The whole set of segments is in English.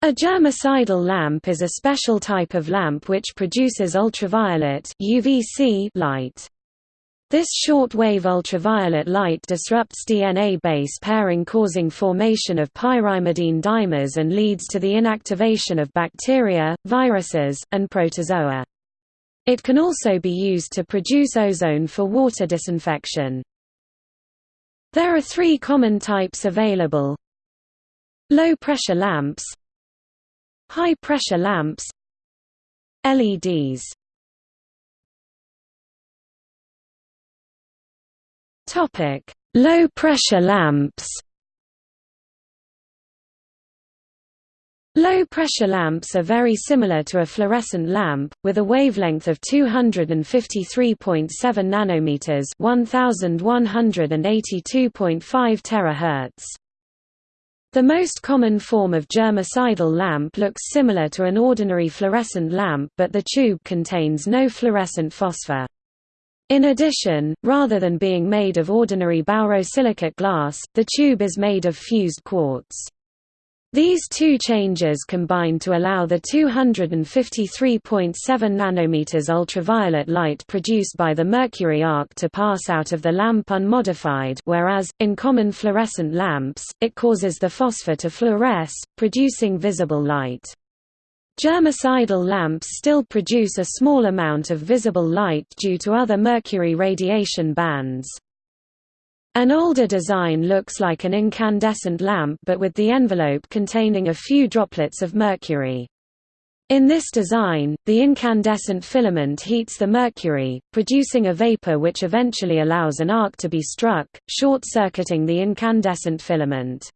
A germicidal lamp is a special type of lamp which produces ultraviolet UVC light. This short-wave ultraviolet light disrupts DNA base pairing causing formation of pyrimidine dimers and leads to the inactivation of bacteria, viruses, and protozoa. It can also be used to produce ozone for water disinfection. There are three common types available. Low-pressure lamps High-pressure lamps LEDs Low-pressure lamps. Low-pressure lamps are very similar to a fluorescent lamp, with a wavelength of 253.7 nanometers (1182.5 terahertz). The most common form of germicidal lamp looks similar to an ordinary fluorescent lamp but the tube contains no fluorescent phosphor. In addition, rather than being made of ordinary borosilicate glass, the tube is made of fused quartz. These two changes combine to allow the 253.7 nanometers ultraviolet light produced by the mercury arc to pass out of the lamp unmodified whereas, in common fluorescent lamps, it causes the phosphor to fluoresce, producing visible light. Germicidal lamps still produce a small amount of visible light due to other mercury radiation bands. An older design looks like an incandescent lamp but with the envelope containing a few droplets of mercury. In this design, the incandescent filament heats the mercury, producing a vapor which eventually allows an arc to be struck, short-circuiting the incandescent filament.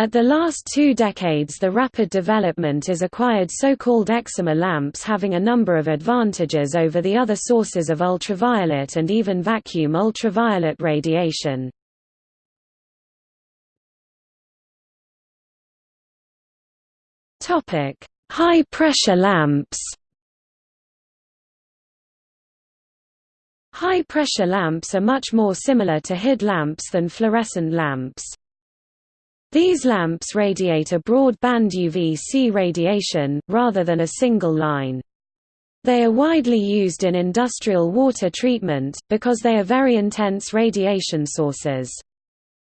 At the last two decades the rapid development is acquired so-called excimer lamps having a number of advantages over the other sources of ultraviolet and even vacuum ultraviolet radiation. High-pressure lamps High-pressure lamps are much more similar to HID lamps than fluorescent lamps. These lamps radiate a broad band UV-C radiation, rather than a single line. They are widely used in industrial water treatment, because they are very intense radiation sources.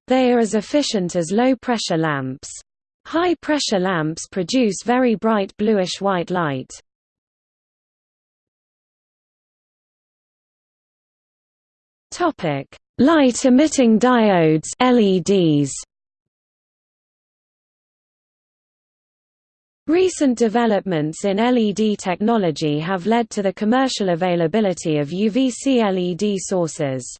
They are as efficient as low-pressure lamps. High-pressure lamps produce very bright bluish-white light. Light-emitting diodes LEDs. Recent developments in LED technology have led to the commercial availability of UVC LED sources.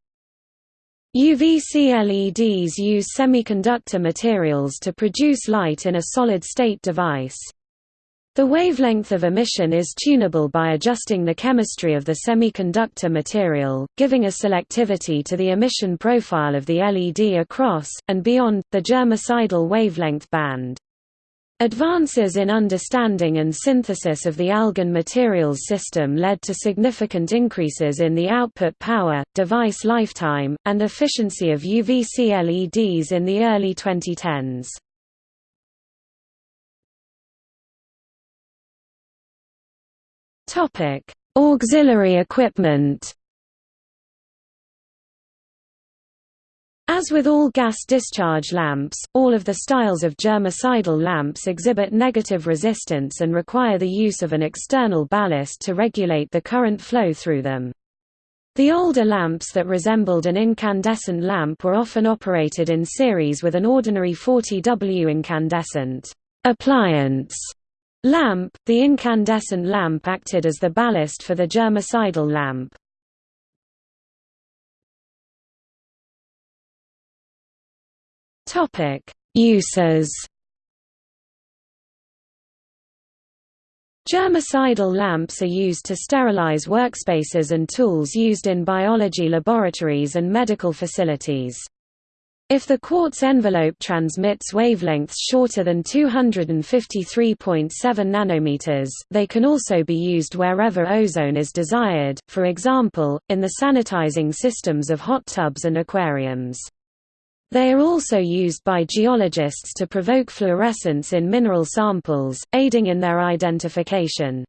UVC LEDs use semiconductor materials to produce light in a solid-state device. The wavelength of emission is tunable by adjusting the chemistry of the semiconductor material, giving a selectivity to the emission profile of the LED across, and beyond, the germicidal wavelength band. Advances in understanding and synthesis of the AlGaN materials system led to significant increases in the output power, device lifetime, and efficiency of UVC LEDs in the early 2010s. Auxiliary equipment As with all gas discharge lamps, all of the styles of germicidal lamps exhibit negative resistance and require the use of an external ballast to regulate the current flow through them. The older lamps that resembled an incandescent lamp were often operated in series with an ordinary 40W incandescent appliance lamp. The incandescent lamp acted as the ballast for the germicidal lamp. Topic: Uses. Germicidal lamps are used to sterilize workspaces and tools used in biology laboratories and medical facilities. If the quartz envelope transmits wavelengths shorter than 253.7 nanometers, they can also be used wherever ozone is desired, for example, in the sanitizing systems of hot tubs and aquariums. They are also used by geologists to provoke fluorescence in mineral samples, aiding in their identification.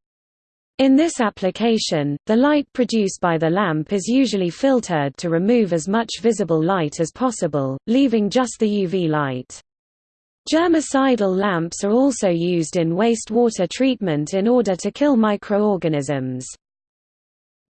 In this application, the light produced by the lamp is usually filtered to remove as much visible light as possible, leaving just the UV light. Germicidal lamps are also used in wastewater treatment in order to kill microorganisms.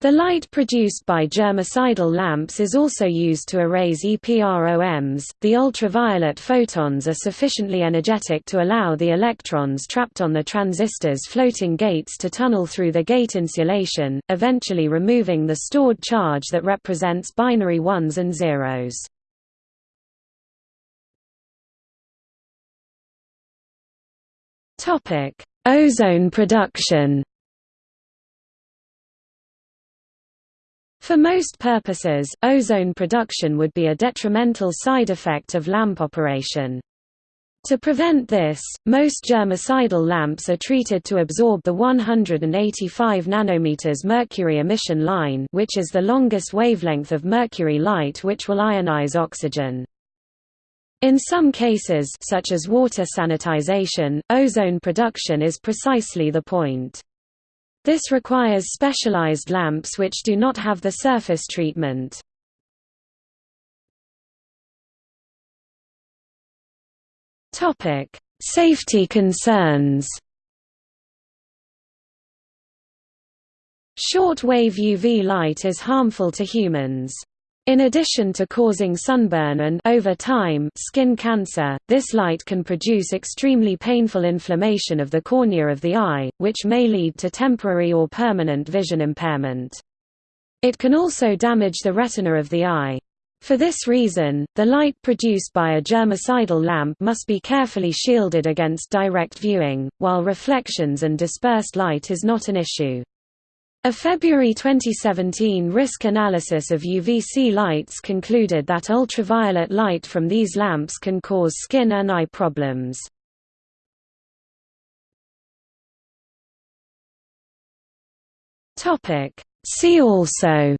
The light produced by germicidal lamps is also used to erase EPROMs. The ultraviolet photons are sufficiently energetic to allow the electrons trapped on the transistor's floating gates to tunnel through the gate insulation, eventually removing the stored charge that represents binary ones and zeros. Topic: Ozone production. For most purposes, ozone production would be a detrimental side effect of lamp operation. To prevent this, most germicidal lamps are treated to absorb the 185 nanometers mercury emission line which is the longest wavelength of mercury light which will ionize oxygen. In some cases such as water sanitization, ozone production is precisely the point. This requires specialized lamps which do not have the surface treatment. Topic: Safety concerns. Short-wave UV light is harmful to humans. In addition to causing sunburn and over time skin cancer, this light can produce extremely painful inflammation of the cornea of the eye, which may lead to temporary or permanent vision impairment. It can also damage the retina of the eye. For this reason, the light produced by a germicidal lamp must be carefully shielded against direct viewing, while reflections and dispersed light is not an issue. A February 2017 risk analysis of UVC lights concluded that ultraviolet light from these lamps can cause skin and eye problems. See also.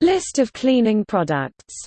List of cleaning products